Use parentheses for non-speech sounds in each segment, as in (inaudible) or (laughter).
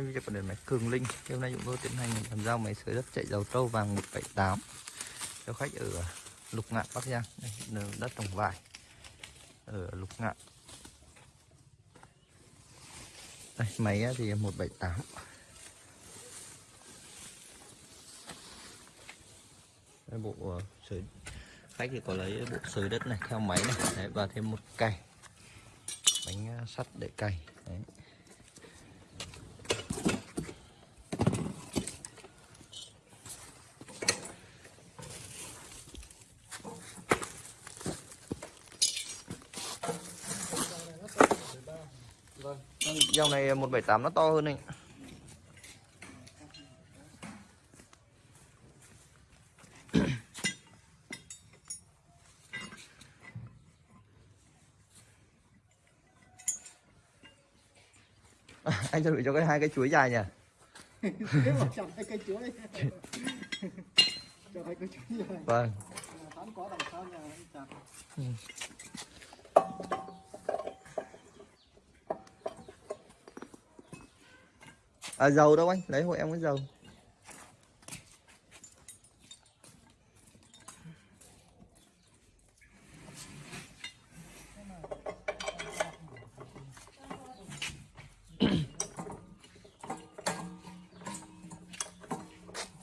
quay các bạn video của điện máy Cường Linh. Thì hôm nay chúng tôi tiến hành làm giao máy sới đất chạy dầu trâu vàng 178 cho khách ở Lục Ngạn Bắc Giang. Đây, đất trồng vải ở Lục Ngạn. Đây, máy thì 178. Đây, bộ ờ, sới khách thì có lấy bộ sới đất này theo máy này Đấy, và thêm một cày bánh ờ, sắt để cày Đấy. Dòng này 178 nó to hơn này. (coughs) anh chuẩn bị cho cái hai cái chuối dài nhỉ? Chọn hai cây chuối Chọn hai cây chuối rồi Vâng. Tám có đằng sau nhà anh chặt À dầu đâu anh? Lấy hộ em cái dầu.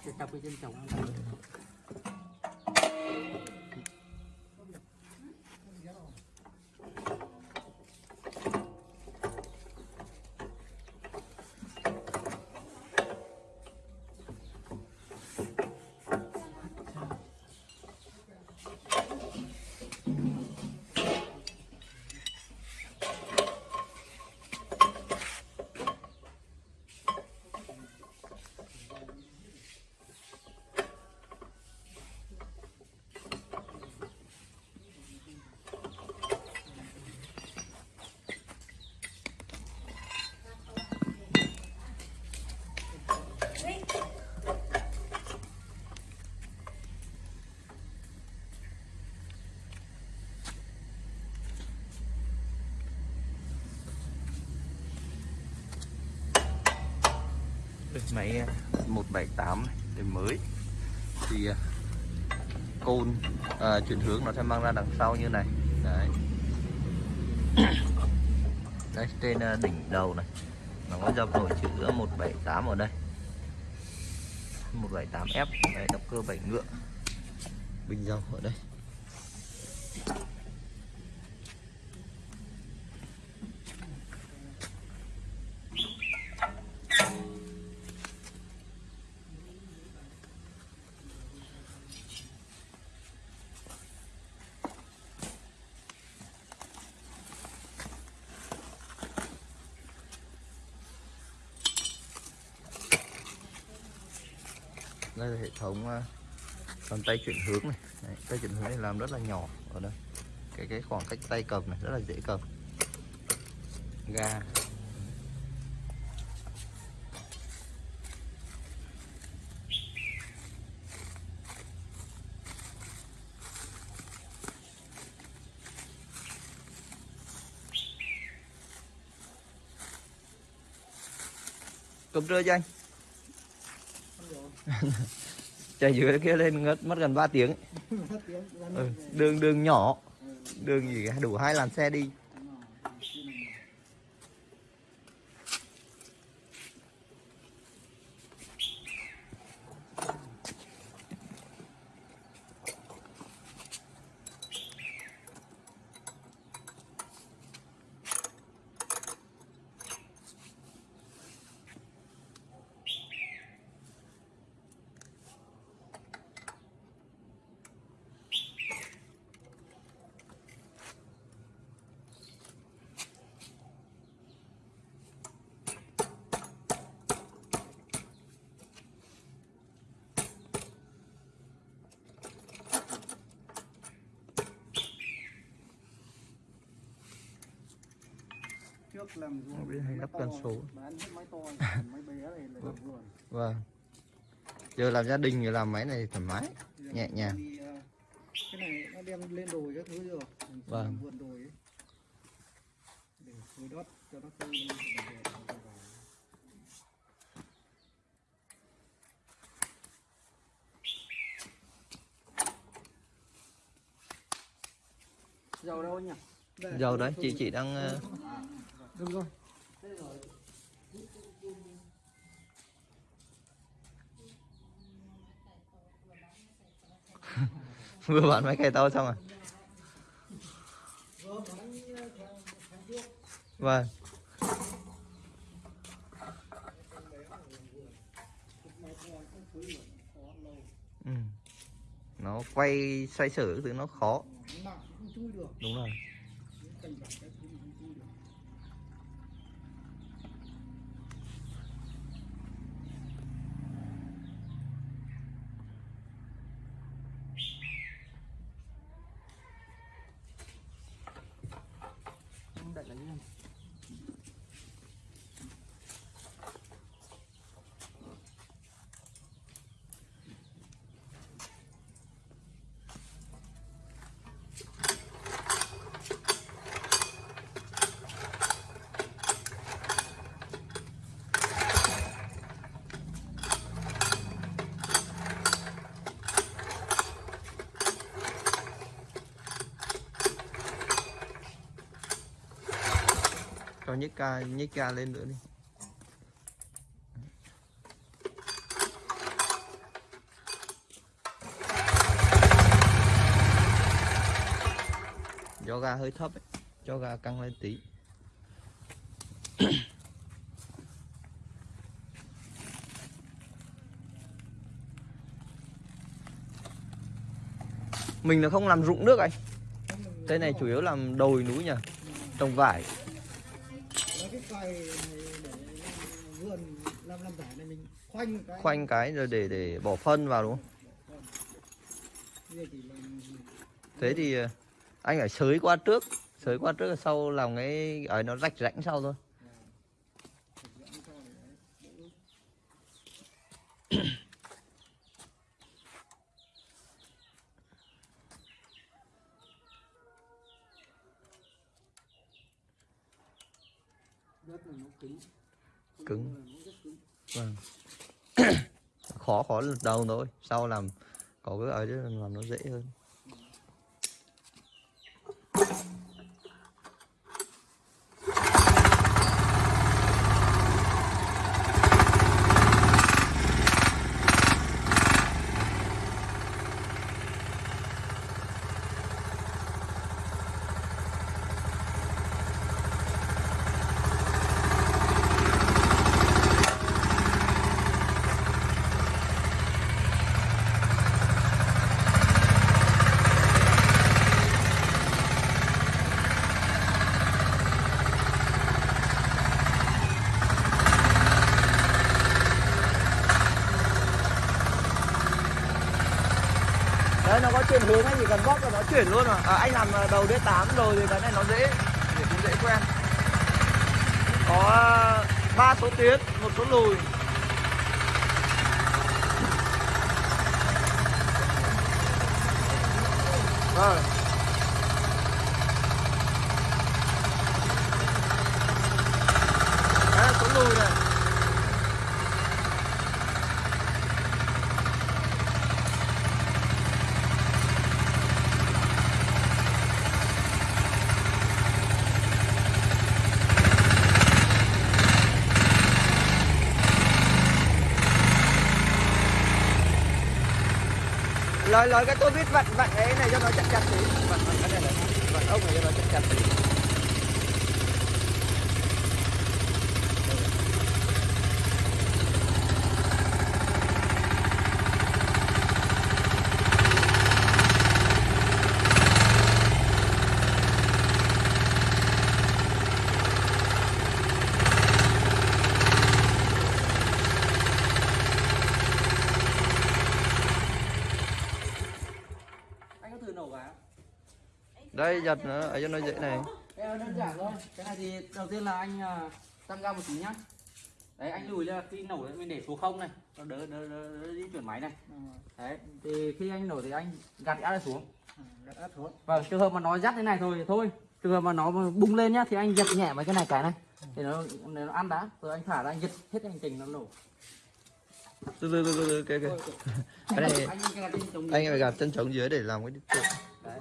Để không bỏ lỡ những video hấp dẫn máy ờ, 178 thì đời mới. Thì ờ, côn à, ờ, chuyển hướng nó sẽ mang ra đằng sau như này. Đấy. (coughs) Đây trên đỉnh đầu này nó có dập nổi chữ 178 ở đây. 178F đấy động cơ 7 ngựa. Bình dầu ở đây. Đây là hệ thống ờ, bàn tay chuyển hướng này. Đấy, tay chuyển hướng này làm rất là nhỏ ở đây. Cái cái khoảng cách tay cầm này rất là dễ cầm. Ga. Cầm trưa cho anh. (laughs) chạy dưới kia lên ngất mất gần 3 tiếng. (laughs) Ừ, đường đường nhỏ. Đường gì cả, đủ hai làn xe đi trước làm ruộng biết hay gấp con số. (laughs) Vâng. Giờ làm gia đình thì làm máy này thoải mái giờ nhẹ nhàng. thì, ờ, cái này nó đem lên đồi các thứ được vâng. vườn đồi để phơi đất cho nó phơi dầu đâu nhỉ? Dầu đấy chị chị đang ờ, đúng được rồi. (laughs) Vừa bán máy cày to xong à vâng. Ừ. nó quay xoay sở thứ nó khó. Đúng rồi. Cho nhích ca nhích ca lên nữa đi. Cho ga hơi thấp ấy. cho ga căng lên tí. Mình là không làm rụng nước anh. Cái này chủ yếu làm đồi núi nhỉ, trồng vải. Cày này để làm vườn làm làm vải này mình khoanh cái. Khoanh cái rồi để để bỏ phân vào đúng không? Thế thì ờ, anh phải sới qua trước. Sới qua trước rồi sau làm cái ở nó rạch rãnh sau thôi dẫn cho để đỡ đất này nó cứng. Vâng. (coughs) Khó khó lần đầu thôi. Sau làm có cái ở đấy làm nó dễ hơn đấy nó có chuyển hướng anh chỉ cần bóp là nó chuyển luôn à, à anh làm ờ, đầu D8 rồi thì cái này nó dễ để cũng dễ quen. Có ờ, ba số tiến một số lùi. Vâng đấy là số lùi này lời lời cái tôi biết vặn vặn cái này cho nó chặt chặt tí. Vặn vặn cái này này. Vặn ốc này cho nó chặt chặt tí anh có thử nổ cái đây giật nó ở cho nó dễ này. Này đơn giản thôi. Cái này thì đầu tiên là anh à, tăng ga một tí nhá. Đấy anh lùi ra khi nổ thì mình để số không này. Cho đỡ đỡ, đỡ, đỡ di chuyển máy này. Đấy thì khi anh nổ thì anh gạt áp xuống. Gạt áp xuống. Vâng trường hợp mà nó dắt thế này thôi thì thôi. Trường hợp mà nó bung lên nhá thì anh giật nhẹ mấy cái này cái này. Thì nó nó ăn đá rồi anh thả ra anh giật hết hành trình nó nổ. Từ từ từ từ từ cái cái. Cái này anh phải gạt chân trống dưới để làm cái đấy.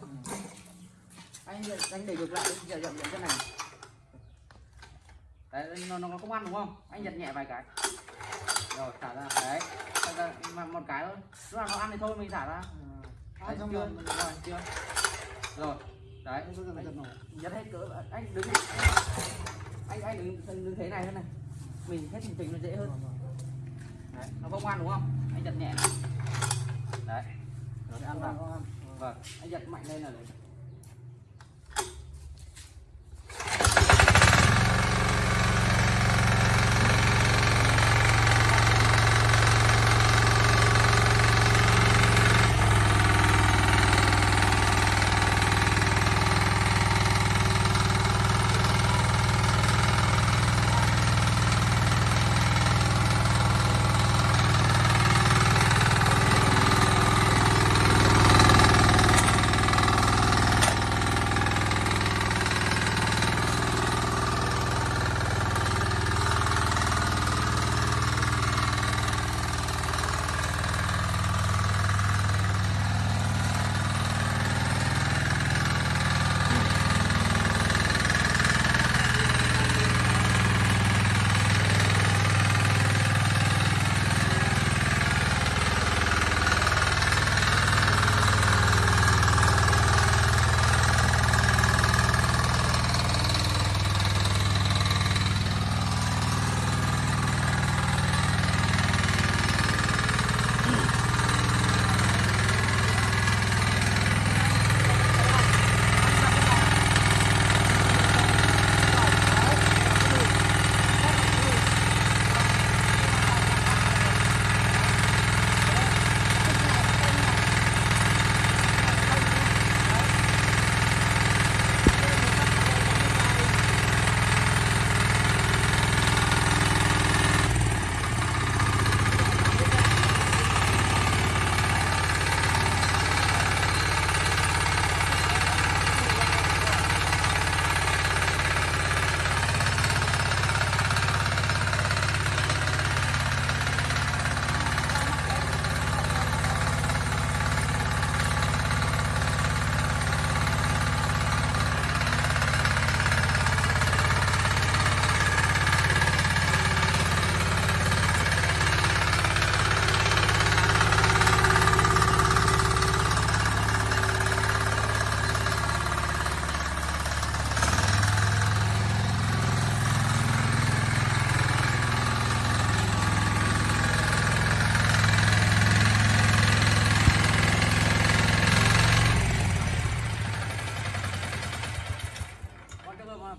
Anh để ngược lại giờ dậm dậm chân này đấy nó nó không ăn đúng không? Anh giật nhẹ vài cái. Rồi thả ra. Đấy thả ra mà một cái thôi. Lúc nào nó ăn thì thôi mình thả ra. Đấy, trong chưa? rồi. Chưa? Rồi đấy. Giật hết cỡ anh đứng. Anh anh đứng đứng, thế này thế này. Mình hết mình nó dễ hơn. Đấy nó không ăn đúng không? Anh giật nhẹ. Này đấy. Nó sẽ ăn vào. Vâng. Anh giật mạnh lên là đấy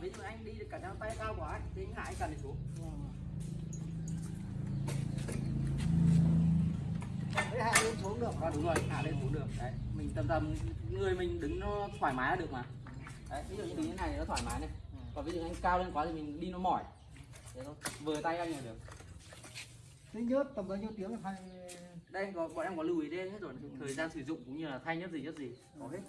ví dụ anh đi cả trang tay cao quá thì anh anh cần đi xuống. Đấy hạ lên xuống được. à, đúng rồi. Hạ lên xuống được. Đấy mình tầm tầm người mình đứng nó thoải mái là được mà. Đấy ví dụ như đứng như này nó thoải mái này. Còn ví dụ anh cao lên quá thì mình đi nó mỏi. Thế thôi vừa tay anh là được. Thế nhớt tầm bao nhiêu tiếng phải đây có bọn em có lưu ý đây hết rồi. Thời gian sử dụng cũng như là thay nhất gì nhất gì. Có hết